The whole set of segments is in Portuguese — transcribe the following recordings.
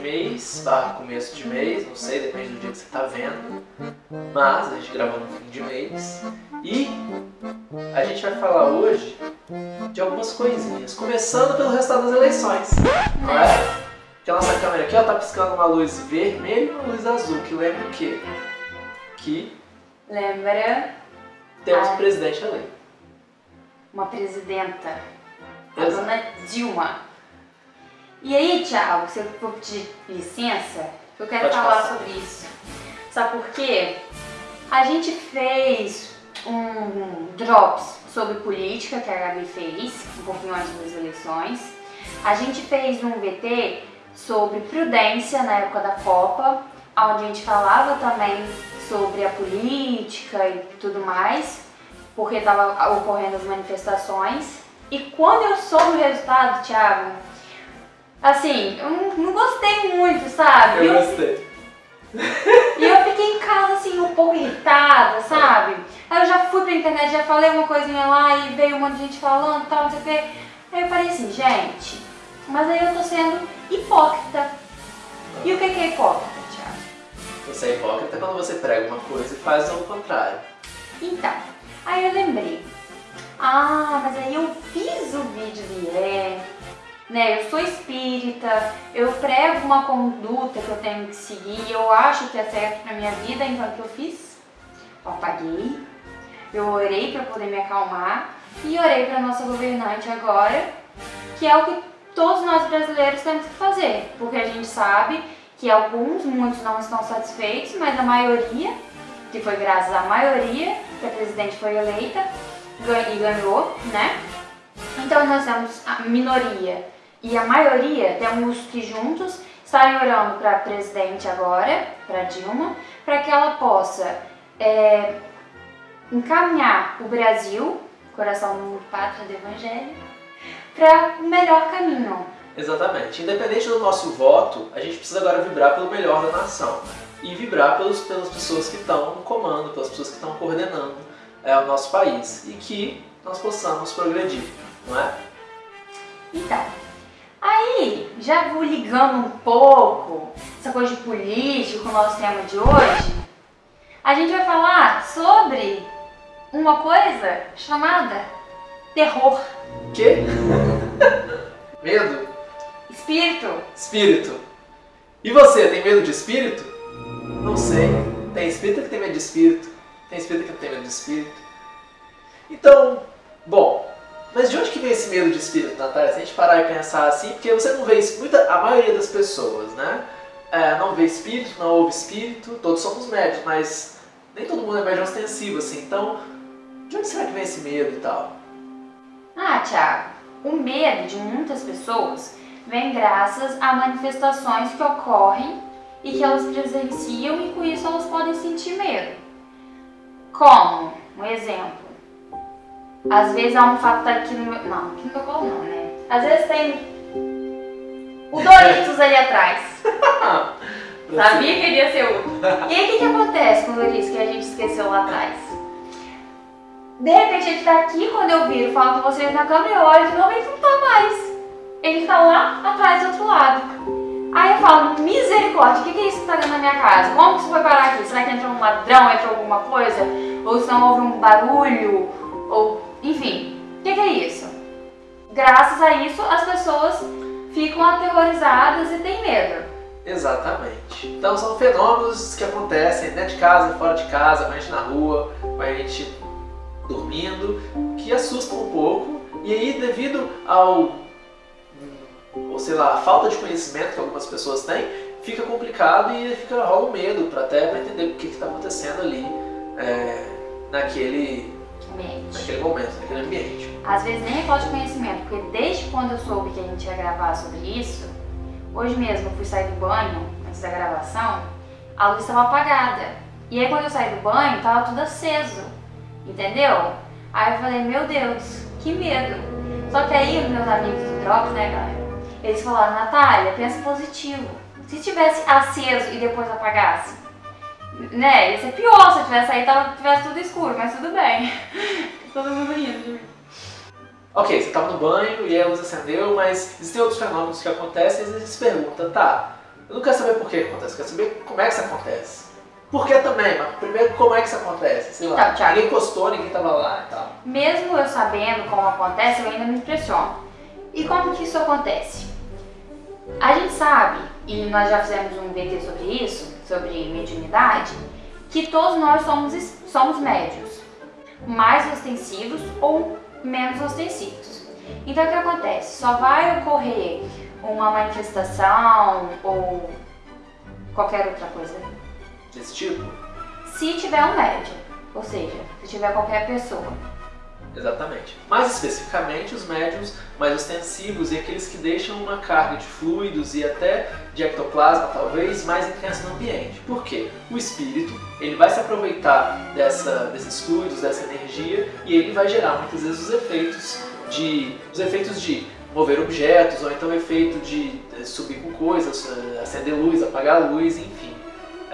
mês, barra começo de mês, não sei, depende do dia que você está vendo. Mas a gente gravou no fim de mês. E a gente vai falar hoje de algumas coisinhas. Começando pelo resultado das eleições. Não é? Que a nossa câmera aqui ó, tá piscando uma luz vermelha e uma luz azul, que lembra o quê? Que Lembra temos um presidente eleito. uma presidenta, a dona Dilma. E aí, Thiago, se eu for pedir licença, eu quero Pode falar passar. sobre isso. Sabe por quê? A gente fez um drops sobre política que a Gabi fez, um pouquinho antes das eleições. A gente fez um VT sobre prudência na época da Copa, onde a gente falava também sobre a política e tudo mais, porque estava ocorrendo as manifestações. E quando eu soube o resultado, Thiago, assim, eu não, não gostei muito, sabe? Eu gostei. E eu fiquei em casa, assim, um pouco irritada, sabe? Aí eu já fui pra internet, já falei uma coisinha lá e veio um monte de gente falando e tal, não sei o quê. Aí eu falei assim, gente, mas aí eu tô sendo hipócrita. E o que é hipócrita, Thiago? Você é hipócrita quando você prega uma coisa e faz ao contrário. Então, aí eu lembrei. Ah, mas aí eu fiz o vídeo de é, né? Eu sou espírita, eu prego uma conduta que eu tenho que seguir, eu acho que é certo pra minha vida, então o que eu fiz? Eu apaguei, eu orei pra poder me acalmar e orei pra nossa governante agora, que é o que todos nós brasileiros temos que fazer, porque a gente sabe que alguns, muitos não estão satisfeitos, mas a maioria que foi graças à maioria que a presidente foi eleita e ganhou, né? Então nós temos a minoria e a maioria temos que juntos estarem orando para a presidente agora, para Dilma, para que ela possa é, encaminhar o Brasil, coração do mundo, pátria do evangelho, para o melhor caminho. Exatamente. Independente do nosso voto, a gente precisa agora vibrar pelo melhor da nação. E vibrar pelos, pelas pessoas que estão no comando, pelas pessoas que estão coordenando é, o nosso país. E que nós possamos progredir, não é? Então, aí, já vou ligando um pouco essa coisa de política com o nosso tema de hoje, a gente vai falar sobre uma coisa chamada terror, Que? Medo? espírito. Espírito. E você, tem medo de espírito? Não sei. Tem espírito que tem medo de espírito. Tem espírito que não tem medo de espírito. Então, bom, mas de onde que vem esse medo de espírito, Natália? Se a gente parar e pensar assim, porque você não vê isso, muita, a maioria das pessoas, né? É, não vê espírito, não ouve espírito, todos somos médios, mas nem todo mundo é médio ostensivo, assim. Então, de onde será que vem esse medo e tal? Ah, Thiago, o medo de muitas pessoas vem graças a manifestações que ocorrem e que elas presenciam e com isso elas podem sentir medo. Como, um exemplo, às vezes há um fato tá aqui no meu. Não, aqui no meu colo não, né? Às vezes tem o Doritos ali atrás. Sabia que iria ser outro. E aí o que, que acontece com o Doritos que a gente esqueceu lá atrás? De repente ele tá aqui, quando eu viro, falo com vocês na câmera, eu olho de novo e ele não tá mais. Ele tá lá atrás do outro lado. Aí eu falo, misericórdia, o que, que é isso que tá dentro da minha casa? Como que isso foi parar aqui? Será que entrou um ladrão, entrou alguma coisa? Ou se não houve um barulho? Ou, enfim, o que, que é isso? Graças a isso, as pessoas ficam aterrorizadas e têm medo. Exatamente. Então são fenômenos que acontecem dentro de casa, fora de casa, com a gente na rua, com a gente dormindo, que assustam um pouco. E aí, devido ao, ou sei lá, a falta de conhecimento que algumas pessoas têm, fica complicado e fica rola medo para até pra entender o que está acontecendo ali é, naquele, Mente. naquele momento, naquele ambiente. Às vezes nem é falta de conhecimento, porque desde quando eu soube que a gente ia gravar sobre isso, hoje mesmo eu fui sair do banho, antes da gravação, a luz estava apagada. E aí quando eu saí do banho, tava tudo aceso, entendeu? Aí eu falei, meu Deus, que medo. Só que aí os meus amigos do Drops, né, galera, eles falaram, Natália, pensa positivo. Se tivesse aceso e depois apagasse, né, ia ser pior se eu tivesse aí tava, tivesse tudo escuro, mas tudo bem. Todo mundo rindo de mim. Ok, você estava no banho e a luz acendeu, mas existem outros fenômenos que acontecem e vezes você se pergunta, tá, eu não quero saber por que acontece, eu quero saber como é que isso acontece. Por que também, mas primeiro como é que isso acontece? Sei lá, Então, Thiago. ninguém encostou, ninguém tava lá e tal. Mesmo eu sabendo como acontece, eu ainda me impressiono. E como que isso acontece? A gente sabe, e nós já fizemos um VT sobre isso, sobre mediunidade, que todos nós somos, somos médios, mais ostensivos ou menos ostensivos. Então o que acontece? Só vai ocorrer uma manifestação ou qualquer outra coisa Desse tipo? se tiver um médium, ou seja, se tiver qualquer pessoa. Exatamente. Mais especificamente, os médiums mais ostensivos e aqueles que deixam uma carga de fluidos e até de ectoplasma, talvez, mais intensa no ambiente. Por quê? O espírito ele vai se aproveitar dessa, desses fluidos, dessa energia, e ele vai gerar muitas vezes os efeitos de, os efeitos de mover objetos, ou então efeito de eh, subir com coisas, eh, acender luz, apagar luz, enfim.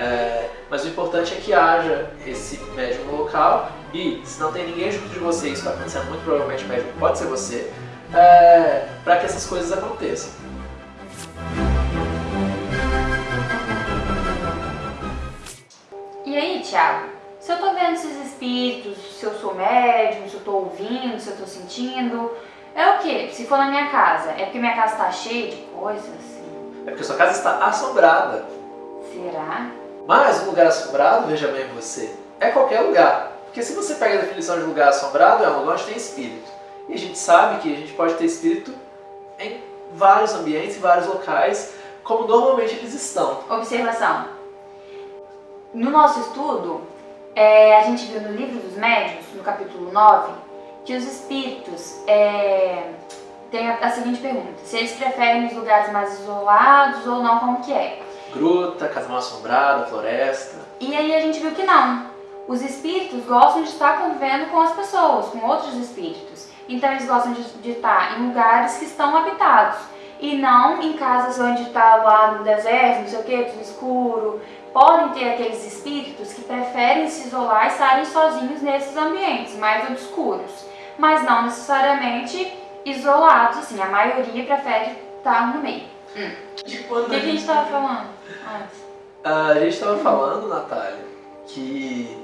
É, mas o importante é que haja esse médium local e, se não tem ninguém junto de você, isso está acontecendo muito provavelmente, o médium pode ser você, é, para que essas coisas aconteçam. E aí, Thiago? Se eu tô vendo esses espíritos, se eu sou médium, se eu tô ouvindo, se eu tô sentindo, é o quê? Se for na minha casa, é porque minha casa tá cheia de coisas. É porque sua casa está assombrada. Será? Mas um lugar assombrado, veja bem você, é qualquer lugar. Porque se você pega a definição de lugar assombrado, é um lugar onde tem espírito. E a gente sabe que a gente pode ter espírito em vários ambientes, em vários locais, como normalmente eles estão. Observação. No nosso estudo, é, a gente viu no livro dos médiuns, no capítulo 9, que os espíritos é, têm a, a seguinte pergunta: se eles preferem os lugares mais isolados ou não, como que é? Gruta, casa mal assombrada, floresta. E aí a gente viu que não. Os espíritos gostam de estar convivendo com as pessoas, com outros espíritos. Então eles gostam de, de estar em lugares que estão habitados. E não em casas onde está lá no deserto, não sei o que, tudo escuro. Podem ter aqueles espíritos que preferem se isolar e estarem sozinhos nesses ambientes mais obscuros. Mas não necessariamente isolados, assim. A maioria prefere estar no meio. E O quando que, que a gente estava falando? A gente estava falando, Natália, que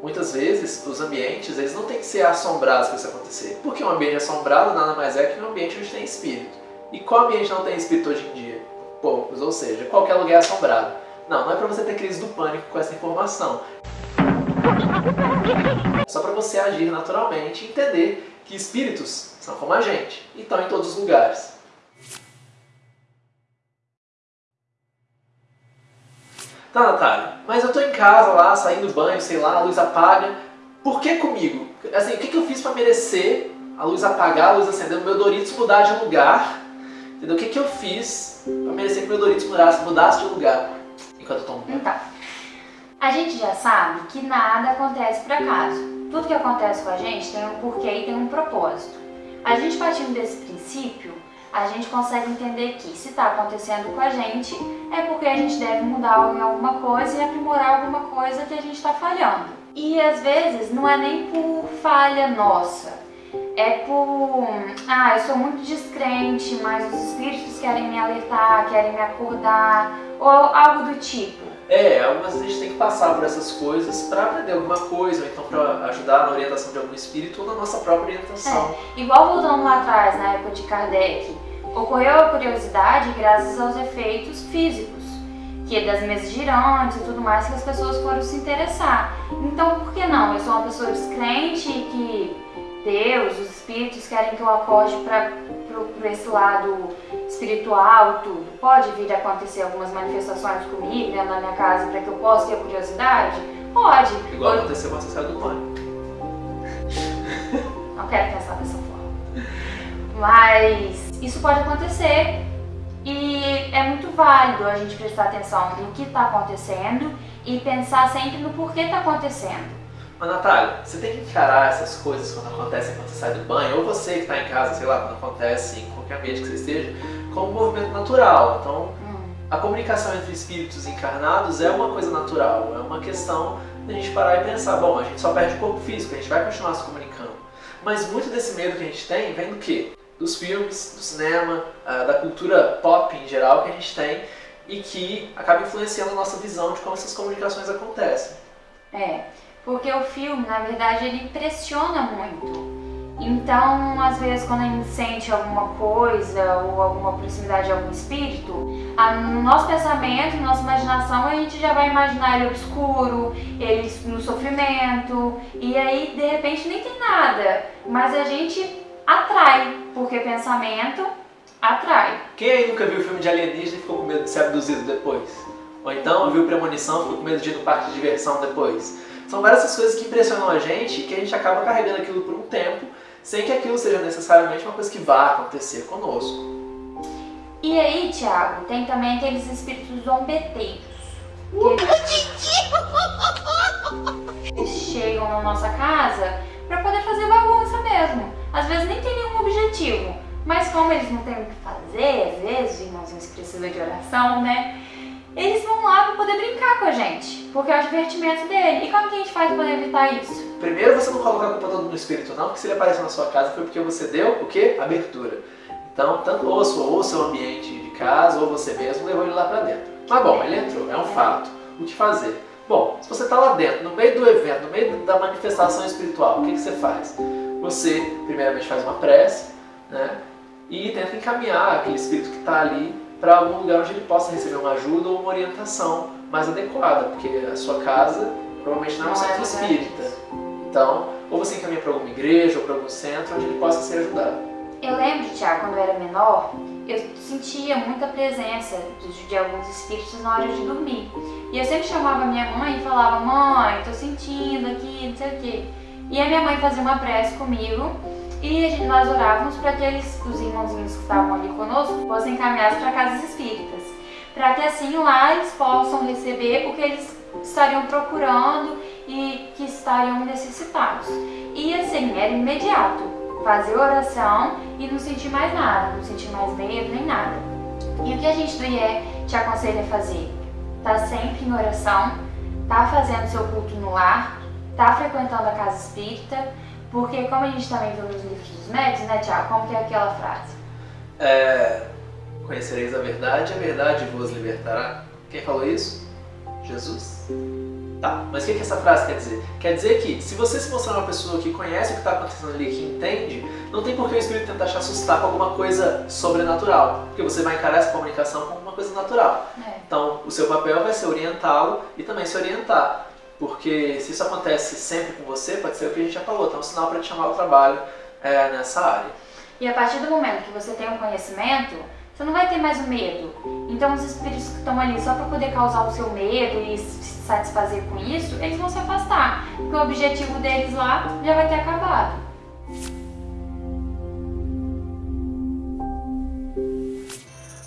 muitas vezes os ambientes eles não têm que ser assombrados para isso acontecer. Porque um ambiente assombrado nada mais é que um ambiente onde tem espírito. E qual ambiente não tem espírito hoje em dia? Poucos, ou seja, qualquer lugar é assombrado. Não, não é para você ter crise do pânico com essa informação. Só para você agir naturalmente e entender que espíritos são como a gente e estão em todos os lugares. Tá, Natália, mas eu tô em casa lá, saindo do banho, sei lá, a luz apaga. Por que comigo? Assim, o que, que eu fiz pra merecer a luz apagar, a luz acender, o meu Doritos mudar de lugar? Entendeu? O que, que eu fiz pra merecer que meu Doritos mudasse, mudasse de lugar enquanto eu tomo? Então, a gente já sabe que nada acontece por acaso. Tudo que acontece com a gente tem um porquê e tem um propósito. A gente partindo desse princípio, a gente consegue entender que se está acontecendo com a gente, é porque a gente deve mudar em alguma coisa e aprimorar alguma coisa que a gente está falhando. E às vezes não é nem por falha nossa, é por. Ah, eu sou muito descrente, mas os espíritos querem me alertar, querem me acordar, ou algo do tipo. É, algumas vezes a gente tem que passar por essas coisas pra aprender alguma coisa, ou então pra ajudar na orientação de algum espírito ou na nossa própria orientação. Igual voltando lá atrás, na época de Kardec, ocorreu a curiosidade graças aos efeitos físicos, que é das mesas girantes e tudo mais, que as pessoas foram se interessar. Então, por que não? Eu sou uma pessoa descrente que Deus, os espíritos querem que eu acorde para esse lado espiritual e tudo. Pode vir a acontecer algumas manifestações comigo dentro da minha casa para que eu possa ter curiosidade? Pode. Igual aconteceu quando você saiu do banho. Não quero pensar dessa forma. Mas isso pode acontecer e é muito válido a gente prestar atenção no que está acontecendo e pensar sempre no porquê está acontecendo. Mas Natália, você tem que encarar essas coisas quando acontecem quando você sai do banho, ou você que está em casa, sei lá, quando acontece em qualquer ambiente que você esteja, como um movimento natural. Então, Hum. a comunicação entre espíritos encarnados é uma coisa natural, é uma questão da gente parar e pensar, bom, a gente só perde o corpo físico, a gente vai continuar se comunicando. Mas muito desse medo que a gente tem vem do quê? Dos filmes, do cinema, ah, da cultura pop em geral que a gente tem e que acaba influenciando a nossa visão de como essas comunicações acontecem. É, porque o filme, na verdade, ele impressiona muito. Então, às vezes, quando a gente sente alguma coisa ou alguma proximidade de algum espírito, a, no nosso pensamento, na nossa imaginação, a gente já vai imaginar ele obscuro, ele no sofrimento, e aí, de repente, nem tem nada, mas a gente atrai, porque pensamento atrai. Quem aí nunca viu filme de alienígena e ficou com medo de ser abduzido depois? Ou então viu premonição e ficou com medo de ir no parque de diversão depois? São várias essas coisas que impressionam a gente que a gente acaba carregando aquilo por um tempo sem que aquilo seja necessariamente uma coisa que vá acontecer conosco. E aí, Tiago, tem também aqueles espíritos zombeteiros. Que eles chegam na nossa casa para poder fazer bagunça mesmo. Às vezes nem tem nenhum objetivo, mas como eles não têm o que fazer, às vezes, irmãozinhos precisam de oração, né? Eles vão lá para poder brincar com a gente, porque é o divertimento dele. E como que a gente faz para poder evitar isso? Primeiro, você não coloca a culpa toda no espírito, não, porque se ele apareceu na sua casa foi porque você deu o quê? Abertura. Então, tanto ou, sua, ou seu ambiente de casa, ou você mesmo levou ele lá para dentro. Mas bom, ele entrou, é um fato. O que fazer? Bom, se você está lá dentro, no meio do evento, no meio da manifestação espiritual, o que, que você faz? Você, primeiramente, faz uma prece, né? E tenta encaminhar aquele espírito que está ali para algum lugar onde ele possa receber uma ajuda ou uma orientação mais adequada, porque a sua casa provavelmente não é um centro é espírita. Então, ou você encaminha para alguma igreja ou para algum centro onde ele possa ser ajudado. Eu lembro, Tiago, quando eu era menor, eu sentia muita presença de, alguns espíritos na hora de dormir. E eu sempre chamava minha mãe e falava, mãe, tô sentindo aqui, não sei o quê. E a minha mãe fazia uma prece comigo e gente, nós orávamos para que eles, os irmãozinhos que estavam ali conosco fossem encaminhados para casas espíritas, para que assim lá eles possam receber o que eles estariam procurando e que estariam necessitados. E assim, era imediato, fazer oração e não sentir mais nada, não sentir mais medo nem nada. E o que a gente do IE te aconselha a fazer? Tá sempre em oração, tá fazendo seu culto no lar, tá frequentando a casa espírita, porque como a gente também viu nos livros dos médicos, né, Tiago? Como que é aquela frase? É, conhecereis a verdade, a verdade vos libertará. Quem falou isso? Jesus. Tá, mas o que, que essa frase quer dizer? Quer dizer que se você se mostrar uma pessoa que conhece o que está acontecendo ali, que entende, não tem por que o Espírito tentar te assustar com alguma coisa sobrenatural, porque você vai encarar essa comunicação como uma coisa natural. É. Então, o seu papel vai ser orientá-lo e também se orientar. Porque se isso acontece sempre com você, pode ser o que a gente já falou, então é um sinal para te chamar ao trabalho é, nessa área. E a partir do momento que você tem um conhecimento, você não vai ter mais o medo. Então os espíritos que estão ali só para poder causar o seu medo e se satisfazer com isso, eles vão se afastar. Porque o objetivo deles lá já vai ter acabado.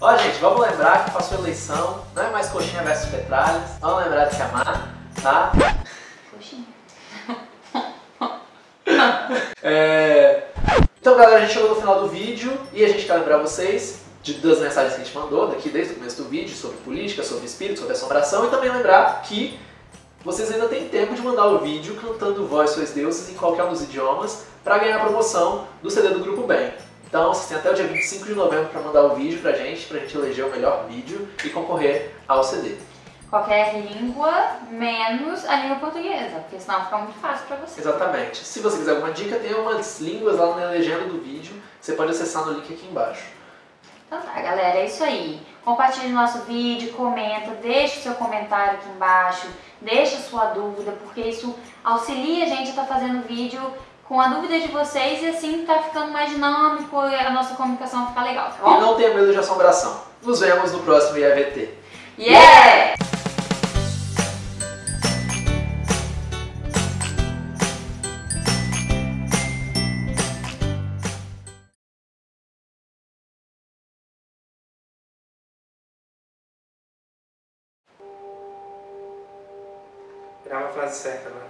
Ó, gente, vamos lembrar que passou a eleição, não é mais coxinha versus petralhas. Vamos lembrar de chamar tá? Coxinha. é... Então, galera, a gente chegou no final do vídeo e a gente quer lembrar vocês de duas mensagens que a gente mandou daqui desde o começo do vídeo sobre política, sobre espírito, sobre assombração e também lembrar que vocês ainda têm tempo de mandar o vídeo cantando Vós Sois Deuses em qualquer um dos idiomas para ganhar a promoção do CD do Grupo Bem. Então vocês têm até o dia 25 de novembro para mandar o vídeo pra gente, pra gente eleger o melhor vídeo e concorrer ao CD qualquer língua, menos a língua portuguesa, porque senão fica muito fácil para você. Exatamente. Se você quiser alguma dica, tem umas línguas lá na legenda do vídeo, você pode acessar no link aqui embaixo. Então tá, galera, é isso aí. Compartilhe o nosso vídeo, comenta, deixe o seu comentário aqui embaixo, deixe a sua dúvida, porque isso auxilia a gente a estar tá fazendo vídeo com a dúvida de vocês e assim tá ficando mais dinâmico e a nossa comunicação ficar legal, tá bom? E não tenha medo de assombração. Nos vemos no próximo IAVT. Yeah! Grava certa agora.